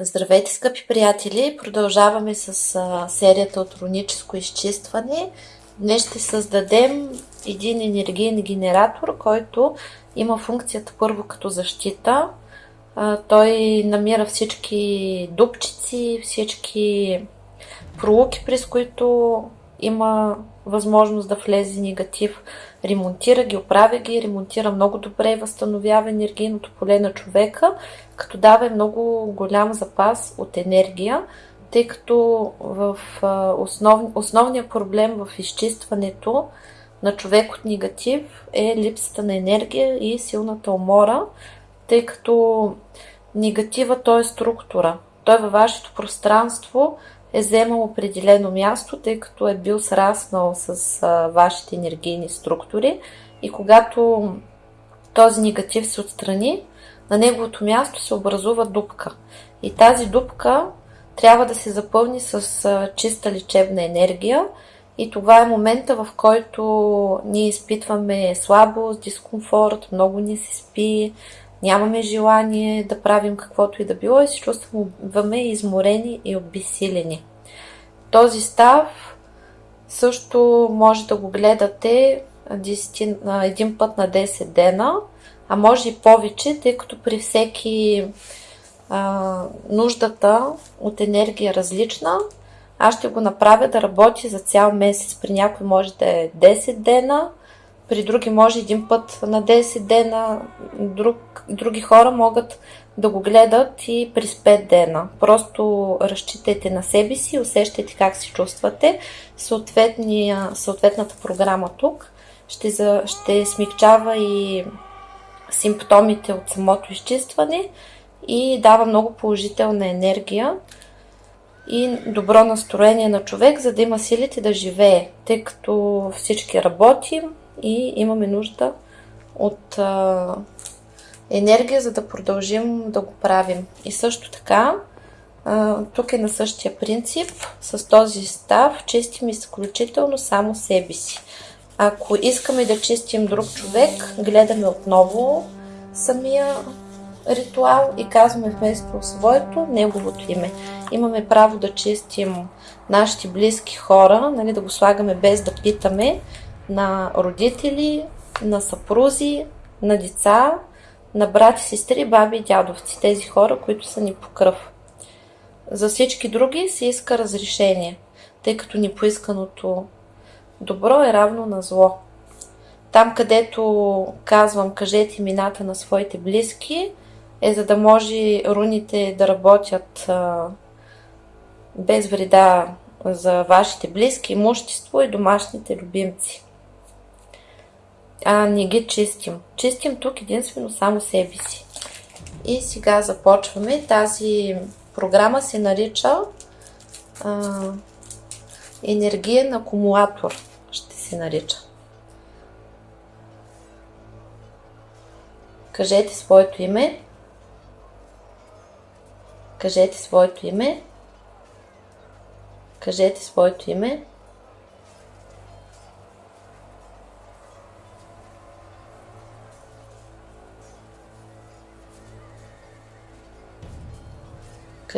Здравейте, скъпи приятели! Продължаваме с серията от руническо изчистване. Днес ще създадем един енергиен генератор, който има функцията първо като защита. Той намира всички дупчици, всички пролуки, през които има възможност да влезе негатив. Ремонтира ги, оправя ги, ремонтира много добре, възстановява енергийното поле на човека, като дава много голям запас от енергия, тъй като в основ, основният проблем в изчистването на човек от негатив е липсата на енергия и силната умора, тъй като негатива то е структура. Той във вашето пространство е вземал определено място, тъй като е бил сраснал с а, вашите енергийни структури и когато този негатив се отстрани, на неговото място се образува дупка. И тази дупка трябва да се запълни с а, чиста лечебна енергия и това е момента, в който ние изпитваме слабост, дискомфорт, много ни се спи, нямаме желание да правим каквото и да било и се чувстваме изморени и обесилени. Този став също може да го гледате един път на 10 дена, а може и повече, тъй като при всеки а, нуждата от енергия е различна. Аз ще го направя да работи за цял месец. При някой може да е 10 дена, при други може един път на 10 дена, друг, други хора могат да го гледат и през 5 дена. Просто разчитайте на себе си, усещайте как се чувствате. съответната програма тук ще, за, ще смягчава и симптомите от самото изчистване и дава много положителна енергия и добро настроение на човек, за да има силите да живее, тъй като всички работим, и имаме нужда от а, енергия, за да продължим да го правим. И също така, а, тук е на същия принцип, с този став чистим изключително само себе си. Ако искаме да чистим друг човек, гледаме отново самия ритуал и казваме вместо своето, неговото име. Имаме право да чистим нашите близки хора, нали, да го слагаме без да питаме, на родители, на съпрузи, на деца, на брати, сестри, баби и дядовци, тези хора, които са ни по кръв. За всички други се иска разрешение, тъй като непоисканото добро е равно на зло. Там, където казвам, кажете имената на своите близки, е за да може руните да работят а, без вреда за вашите близки, имущество и домашните любимци а не ги чистим. Чистим тук единствено само себе си. И сега започваме. Тази програма се нарича а, енергиен акумулатор. Ще се нарича. Кажете своето име. Кажете своето име. Кажете своето име.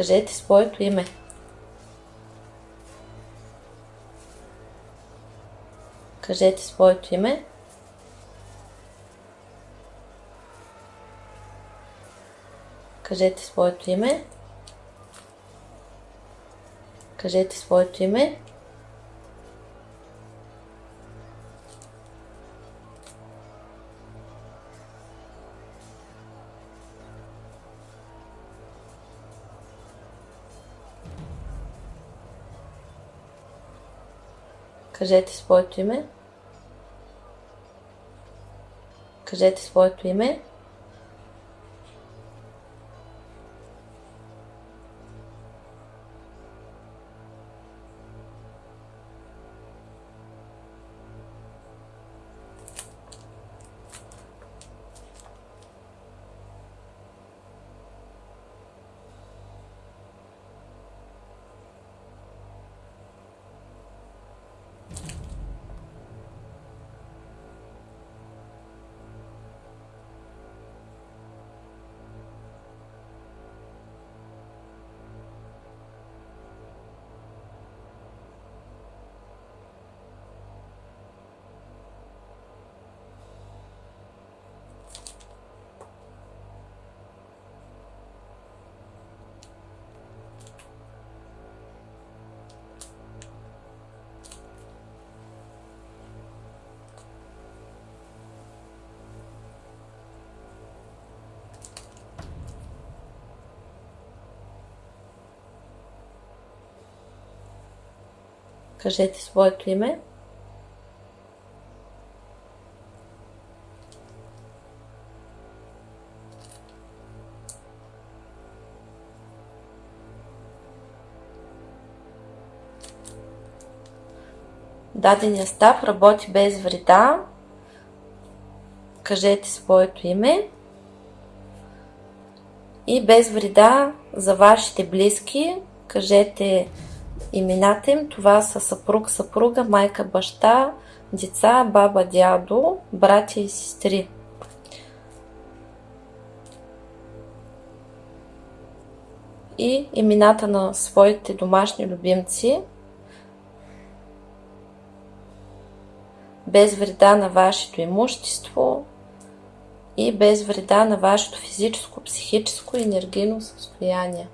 Кажете своето име. Кажете своето име. Кажете своето име. Кажете своето име. Кажете своето име. Кажете своето име. Кажете своето име. Дадения став работи без вреда. Кажете своето име. И без вреда за вашите близки, кажете имената им. Това са съпруг, съпруга, майка, баща, деца, баба, дядо, братя и сестри. И имената на своите домашни любимци – без вреда на вашето имущество и без вреда на вашето физическо, психическо и енергийно състояние.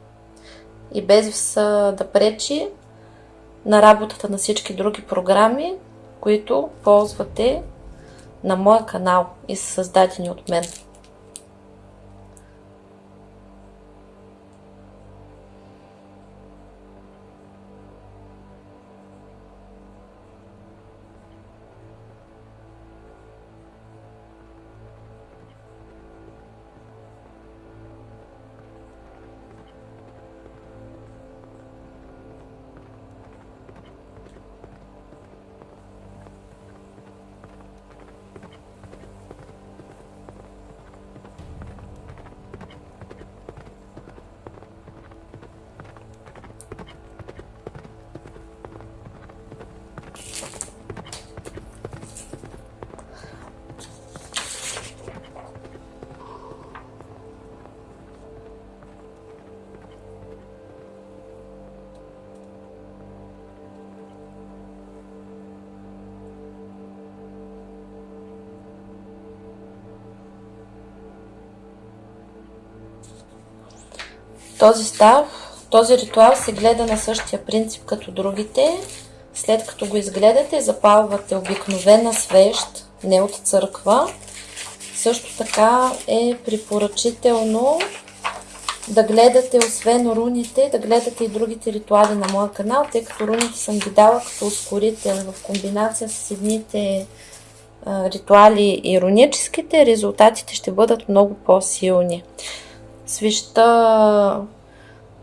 И без да пречи на работата на всички други програми, които ползвате на моя канал и са създадени от мен. Този став, този ритуал се гледа на същия принцип като другите. След като го изгледате, запалвате обикновена свещ, не от църква. Също така е препоръчително да гледате, освен руните, да гледате и другите ритуали на моя канал, тъй като руните съм ги дала като ускорител в комбинация с едните ритуали и руническите, резултатите ще бъдат много по-силни свеща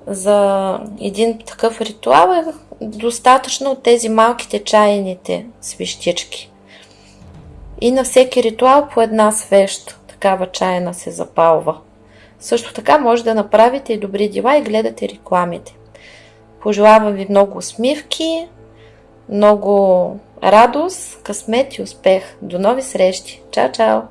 за един такъв ритуал е достатъчно от тези малките чайните свещички. И на всеки ритуал по една свещ, такава чайна се запалва. Също така може да направите и добри дела и гледате рекламите. Пожелавам ви много усмивки, много радост, късмет и успех. До нови срещи! Чао, чао!